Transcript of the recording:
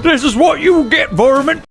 This is what you get, vermin!